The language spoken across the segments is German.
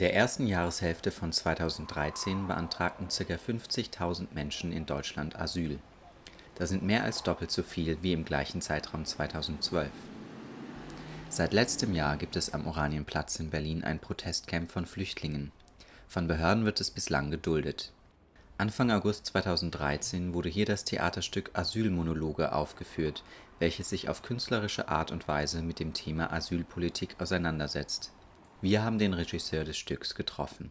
der ersten Jahreshälfte von 2013 beantragten ca. 50.000 Menschen in Deutschland Asyl. Das sind mehr als doppelt so viel wie im gleichen Zeitraum 2012. Seit letztem Jahr gibt es am Oranienplatz in Berlin ein Protestcamp von Flüchtlingen. Von Behörden wird es bislang geduldet. Anfang August 2013 wurde hier das Theaterstück Asylmonologe aufgeführt, welches sich auf künstlerische Art und Weise mit dem Thema Asylpolitik auseinandersetzt. Wir haben den Regisseur des Stücks getroffen.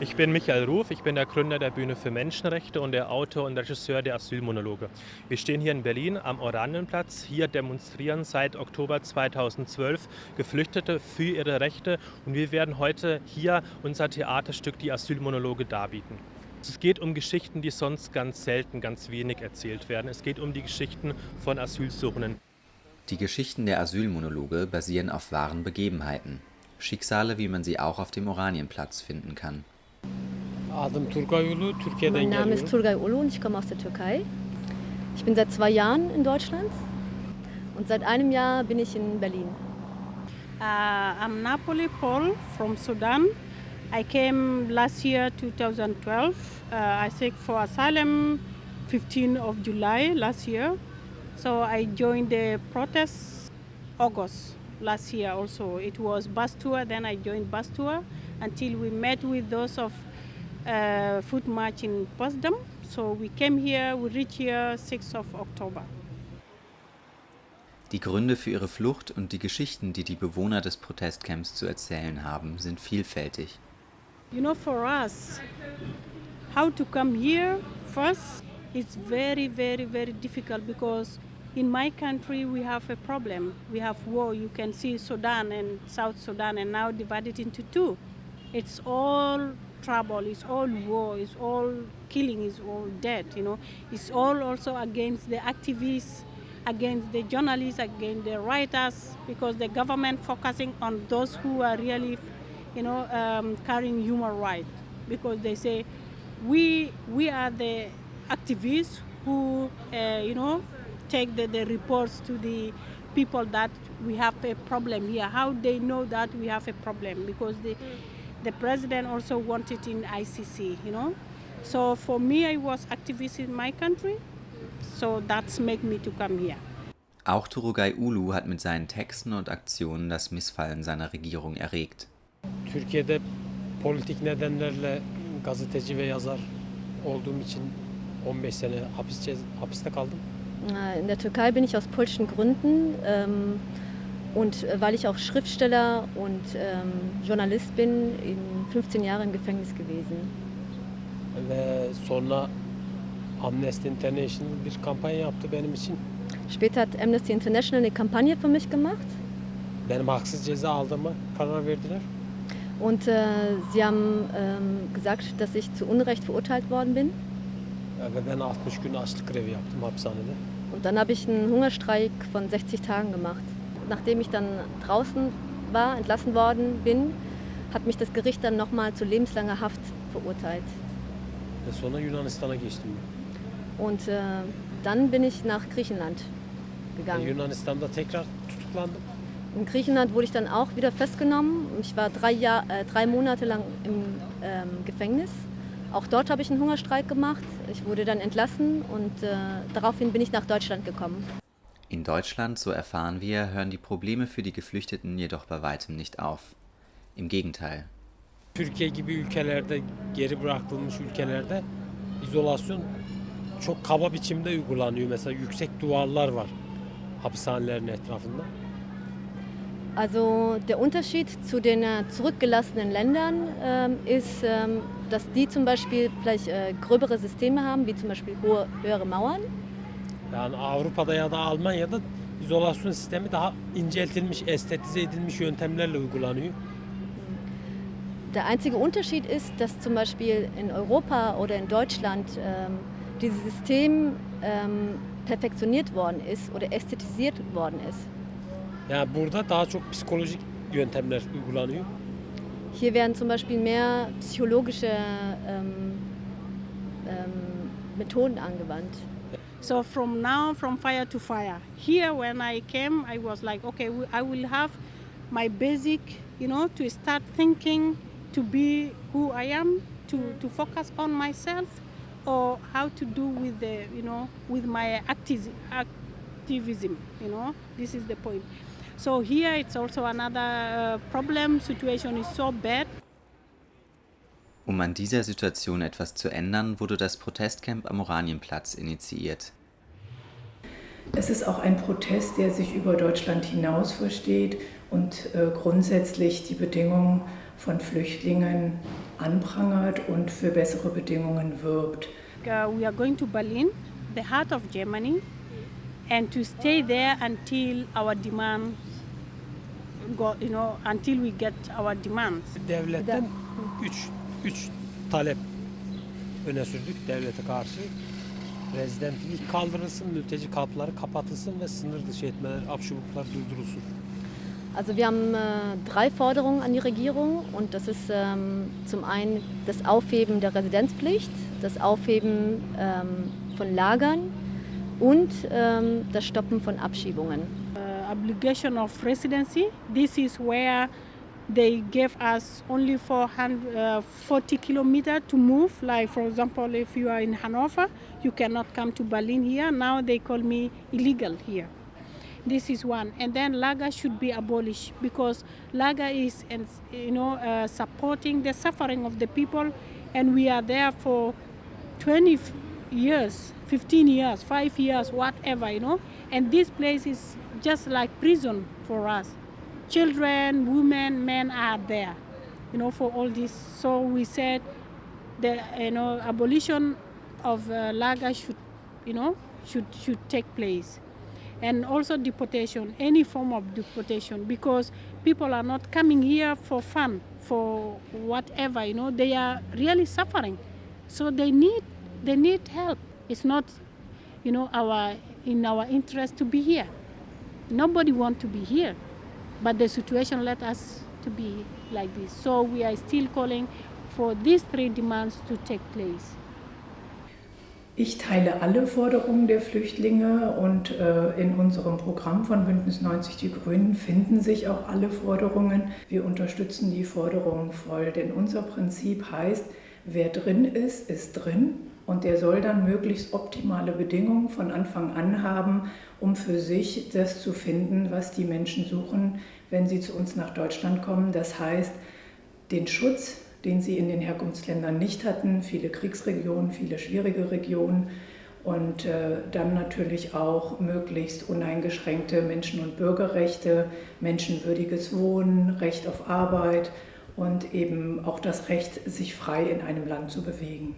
Ich bin Michael Ruf, ich bin der Gründer der Bühne für Menschenrechte und der Autor und Regisseur der Asylmonologe. Wir stehen hier in Berlin am Oranienplatz. Hier demonstrieren seit Oktober 2012 Geflüchtete für ihre Rechte und wir werden heute hier unser Theaterstück Die Asylmonologe darbieten. Es geht um Geschichten, die sonst ganz selten, ganz wenig erzählt werden. Es geht um die Geschichten von Asylsuchenden. Die Geschichten der Asylmonologe basieren auf wahren Begebenheiten. Schicksale, wie man sie auch auf dem Oranienplatz finden kann. Mein Name ist Turgay Ulu und ich komme aus der Türkei. Ich bin seit zwei Jahren in Deutschland und seit einem Jahr bin ich in Berlin. Uh, I'm Napoli Paul from Sudan. I came last year, 2012. Uh, I seek for asylum 15 of July last year. So I joined the protest August last year also. It was bus tour, then I joined bus tour until we met with those of uh, foot march in Potsdam. So we came here, we reached here 6th of October. Die Gründe für ihre Flucht und die Geschichten, die die Bewohner des Protestcamps zu erzählen haben, sind vielfältig. You know, for us, how to come here first is very, very, very difficult because in my country we have a problem. We have war. You can see Sudan and South Sudan and now divided into two. It's all trouble, it's all war, it's all killing, it's all death, you know. It's all also against the activists, against the journalists, against the writers, because the government focusing on those who are really you know, um, carrying human rights because they say we we are the activists who uh, you know take the, the reports to the people that we have a problem here. How they know that we have a problem because the the president also wanted in ICC, you know. So for me, I was activist in my country, so that's make me to come here. Auch Turugay Ulu hat mit seinen Texten und Aktionen das Missfallen seiner Regierung erregt. Türkiye'de politik nedenlerle gazeteci ve yazar olduğum için 15 sene hapis, hapiste kaldım. In der Türkei bin ich aus polnischen Gründen ähm, und weil ich auch Schriftsteller und ähm, Journalist bin, in 15 Jahre im Gefängnis gewesen. Später hat Amnesty International eine Kampagne für mich gemacht. Benim haksız ceza aldığıma karar verdiler. Und äh, sie haben ähm, gesagt, dass ich zu Unrecht verurteilt worden bin. Ve ben 60 gün açlık grevi yaptım hapishanede. Und dann habe ich einen Hungerstreik von 60 Tagen gemacht. Nachdem ich dann draußen war, entlassen worden bin, hat mich das Gericht dann nochmal zu lebenslanger Haft verurteilt. Ve sonra Yunanistan'a geçtim. Und äh, dann bin ich nach Griechenland gegangen. Yunanistan'da tekrar tutuklandım. In Griechenland wurde ich dann auch wieder festgenommen. Ich war drei, Jahr, äh, drei Monate lang im ähm, Gefängnis. Auch dort habe ich einen Hungerstreik gemacht. Ich wurde dann entlassen und äh, daraufhin bin ich nach Deutschland gekommen. In Deutschland, so erfahren wir, hören die Probleme für die Geflüchteten jedoch bei weitem nicht auf. Im Gegenteil. Türkiye gibi ülkelerde, geri bırakılmış ülkelerde izolasyon çok kaba biçimde uygulanıyor. Mesela yüksek duvarlar var hapishanelerin etrafında. Also der Unterschied zu den äh, zurückgelassenen Ländern ähm, ist, ähm, dass die zum Beispiel vielleicht äh, gröbere Systeme haben, wie zum Beispiel hohe, höhere Mauern. Yani Avrupa'da ya da Almanya'da izolasyon sistemi daha inceltilmiş, estetize edilmiş yöntemlerle uygulanıyor. Der einzige Unterschied ist, dass zum Beispiel in Europa oder in Deutschland ähm, dieses System ähm, perfektioniert worden ist oder ästhetisiert worden ist. Yani burada daha çok psikolojik yöntemler uygulanıyor. Hier werden zum Beispiel mehr psychologische ähm, ähm, Methoden angewandt. So from now, from fire to fire. Here, when I came, I was like, okay, I will have my basic, you know, to start thinking to be who I am, to, mm. to focus on myself, or how to do with the, you know, with my activism, activism, you know, this is the point. So here it's also another uh, problem, situation is so bad. Um an dieser Situation etwas zu ändern, wurde das Protestcamp am Oranienplatz initiiert. Es ist auch ein Protest, der sich über Deutschland hinaus versteht und äh, grundsätzlich die Bedingungen von Flüchtlingen anprangert und für bessere Bedingungen wirbt. Uh, we are going to Berlin, the heart of Germany, and to stay there until our demands go, you know, until we get our demands. Devletten üç, üç talep öne sürdük devlete karşı. Rezidentlik kaldırılsın, mülteci kampları kapatılsın ve sınır dışı etmeler, abşubuklar durdurulsun. Also wir haben äh, drei Forderungen an die Regierung und das ist ähm, zum einen das Aufheben der Residenzpflicht, das Aufheben ähm, von Lagern und ähm, das Stoppen von Abschiebungen. Uh, obligation of residency, this is where they gave us only 440 kilometers to move. Like for example, if you are in Hanover, you cannot come to Berlin here. Now they call me illegal here. This is one, and then Laga should be abolished because Laga is, you know, uh, supporting the suffering of the people, and we are there for 20 years, 15 years, five years, whatever, you know. And this place is just like prison for us. Children, women, men are there, you know, for all this. So we said the, you know, abolition of uh, Laga should, you know, should should take place and also deportation, any form of deportation, because people are not coming here for fun, for whatever, you know, they are really suffering. So they need, they need help. It's not, you know, our, in our interest to be here. Nobody want to be here, but the situation led us to be like this. So we are still calling for these three demands to take place. Ich teile alle Forderungen der Flüchtlinge und äh, in unserem Programm von Bündnis 90 Die Grünen finden sich auch alle Forderungen. Wir unterstützen die Forderungen voll, denn unser Prinzip heißt, wer drin ist, ist drin und der soll dann möglichst optimale Bedingungen von Anfang an haben, um für sich das zu finden, was die Menschen suchen, wenn sie zu uns nach Deutschland kommen. Das heißt, den Schutz, den sie in den Herkunftsländern nicht hatten, viele Kriegsregionen, viele schwierige Regionen und äh, dann natürlich auch möglichst uneingeschränkte Menschen- und Bürgerrechte, menschenwürdiges Wohnen, Recht auf Arbeit und eben auch das Recht, sich frei in einem Land zu bewegen.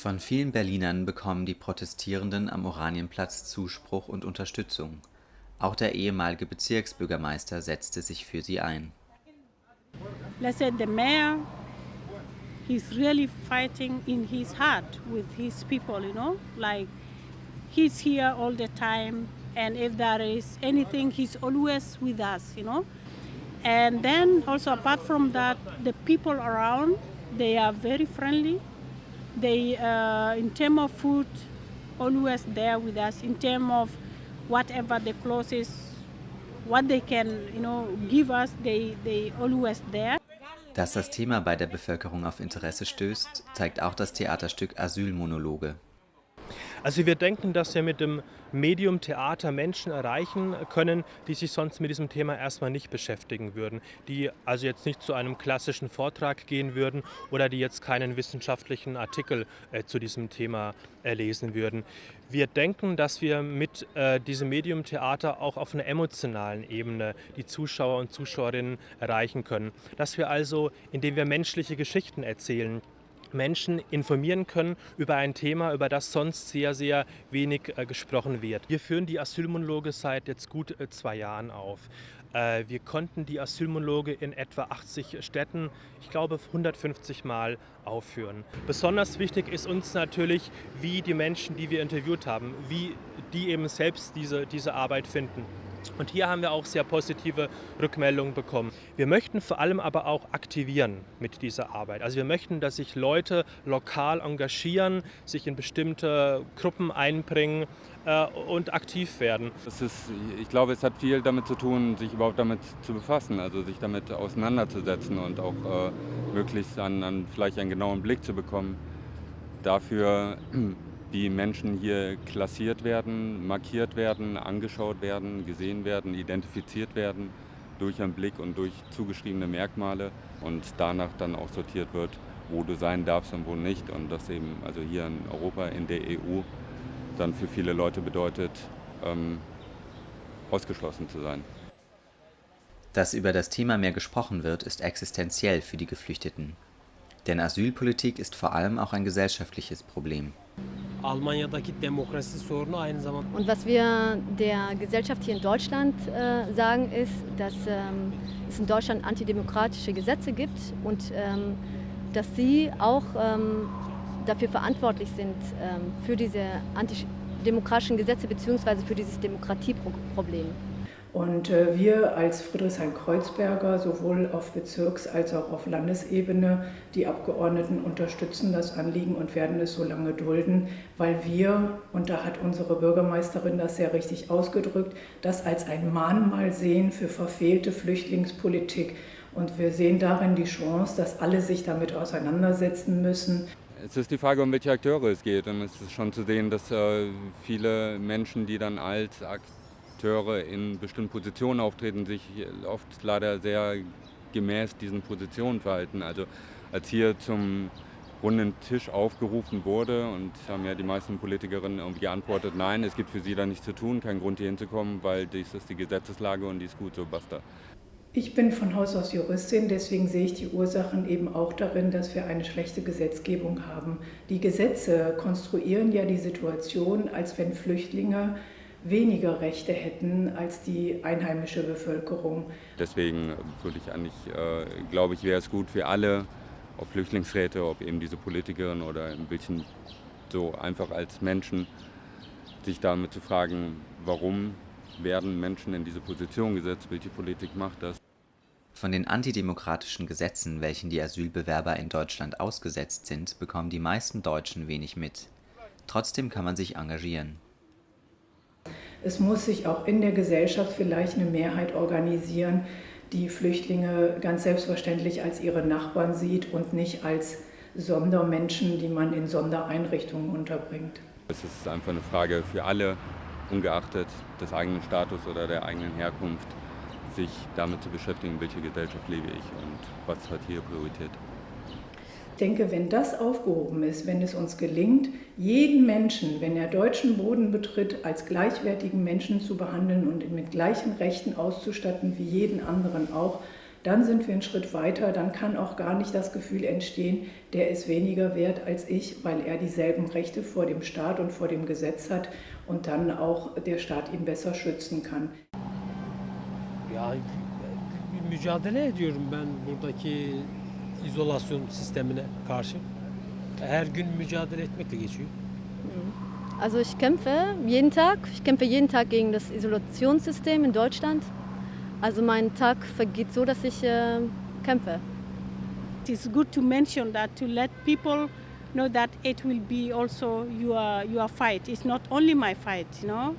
Von vielen Berlinern bekommen die Protestierenden am Oranienplatz Zuspruch und Unterstützung. Auch der ehemalige Bezirksbürgermeister setzte sich für sie ein. say the mayor he's in his heart with his people you know like he's here all the time and if there is anything he's always with us you know and then also apart from that the people around they are very friendly they uh, in terms of food always there with us in terms of whatever the closest what they can you know give us they they always there Dass das Thema bei der Bevölkerung auf Interesse stößt, zeigt auch das Theaterstück Asylmonologe. Also wir denken, dass wir mit dem Medium Theater Menschen erreichen können, die sich sonst mit diesem Thema erstmal nicht beschäftigen würden, die also jetzt nicht zu einem klassischen Vortrag gehen würden oder die jetzt keinen wissenschaftlichen Artikel äh, zu diesem Thema äh, lesen würden. Wir denken, dass wir mit äh, diesem Medium Theater auch auf einer emotionalen Ebene die Zuschauer und Zuschauerinnen erreichen können. Dass wir also, indem wir menschliche Geschichten erzählen, Menschen informieren können über ein Thema, über das sonst sehr, sehr wenig äh, gesprochen wird. Wir führen die Asylmonologe seit jetzt gut äh, zwei Jahren auf. Äh, wir konnten die Asylmonologe in etwa 80 Städten, ich glaube 150 Mal aufführen. Besonders wichtig ist uns natürlich, wie die Menschen, die wir interviewt haben, wie die eben selbst diese, diese Arbeit finden. Und hier haben wir auch sehr positive Rückmeldungen bekommen. Wir möchten vor allem aber auch aktivieren mit dieser Arbeit. Also wir möchten, dass sich Leute lokal engagieren, sich in bestimmte Gruppen einbringen äh, und aktiv werden. Es ist, ich glaube, es hat viel damit zu tun, sich überhaupt damit zu befassen, also sich damit auseinanderzusetzen und auch äh, möglichst an, an vielleicht einen genauen Blick zu bekommen dafür, wie Menschen hier klassiert werden, markiert werden, angeschaut werden, gesehen werden, identifiziert werden durch einen Blick und durch zugeschriebene Merkmale und danach dann auch sortiert wird, wo du sein darfst und wo nicht. Und das eben also hier in Europa, in der EU, dann für viele Leute bedeutet, ähm, ausgeschlossen zu sein. Dass über das Thema mehr gesprochen wird, ist existenziell für die Geflüchteten. Denn Asylpolitik ist vor allem auch ein gesellschaftliches Problem. Almanya'daki demokrasi sorunu aynı zamanda Und was wir der Gesellschaft hier in Deutschland äh, sagen, ist, dass ähm, es in Deutschland antidemokratische Gesetze gibt und ähm, dass sie auch ähm, dafür verantwortlich sind, ähm, für diese antidemokratischen Gesetze bzw. für dieses Demokratieproblem. Und äh, wir als Friedrichshain-Kreuzberger sowohl auf Bezirks- als auch auf Landesebene, die Abgeordneten unterstützen das Anliegen und werden es so lange dulden, weil wir, und da hat unsere Bürgermeisterin das sehr richtig ausgedrückt, das als ein Mahnmal sehen für verfehlte Flüchtlingspolitik. Und wir sehen darin die Chance, dass alle sich damit auseinandersetzen müssen. Es ist die Frage, um welche Akteure es geht. Und es ist schon zu sehen, dass äh, viele Menschen, die dann als Akteure Akteure in bestimmten Positionen auftreten, sich oft leider sehr gemäß diesen Positionen verhalten. Also als hier zum runden Tisch aufgerufen wurde und haben ja die meisten Politikerinnen irgendwie geantwortet, nein, es gibt für sie da nichts zu tun, kein Grund hier hinzukommen, weil dies ist die Gesetzeslage und die ist gut, so basta. Ich bin von Haus aus Juristin, deswegen sehe ich die Ursachen eben auch darin, dass wir eine schlechte Gesetzgebung haben. Die Gesetze konstruieren ja die Situation, als wenn Flüchtlinge weniger Rechte hätten als die einheimische Bevölkerung. Deswegen würde ich eigentlich, äh, glaube ich, wäre es gut für alle, ob Flüchtlingsräte, ob eben diese Politikerin oder in welchen so einfach als Menschen, sich damit zu fragen, warum werden Menschen in diese Position gesetzt, welche Politik macht das. Von den antidemokratischen Gesetzen, welchen die Asylbewerber in Deutschland ausgesetzt sind, bekommen die meisten Deutschen wenig mit. Trotzdem kann man sich engagieren. Es muss sich auch in der Gesellschaft vielleicht eine Mehrheit organisieren, die Flüchtlinge ganz selbstverständlich als ihre Nachbarn sieht und nicht als Sondermenschen, die man in Sondereinrichtungen unterbringt. Es ist einfach eine Frage für alle, ungeachtet des eigenen Status oder der eigenen Herkunft, sich damit zu beschäftigen, welche Gesellschaft lebe ich und was hat hier Priorität denke, wenn das aufgehoben ist, wenn es uns gelingt, jeden Menschen, wenn er deutschen Boden betritt, als gleichwertigen Menschen zu behandeln und mit gleichen Rechten auszustatten wie jeden anderen auch, dann sind wir einen Schritt weiter, dann kann auch gar nicht das Gefühl entstehen, der ist weniger wert als ich, weil er dieselben Rechte vor dem Staat und vor dem Gesetz hat und dann auch der Staat ihn besser schützen kann. ya mücadele ediyorum ben buradaki izolasyon sistemine karşı. Her gün mücadele etmekle geçiyor. Also ich kämpfe jeden Tag. Ich kämpfe jeden Tag gegen das Isolationssystem in Deutschland. Also mein Tag vergeht so, dass ich äh, kämpfe. It's good to mention that to let people know that it will be also your your fight. It's not only my fight, you know.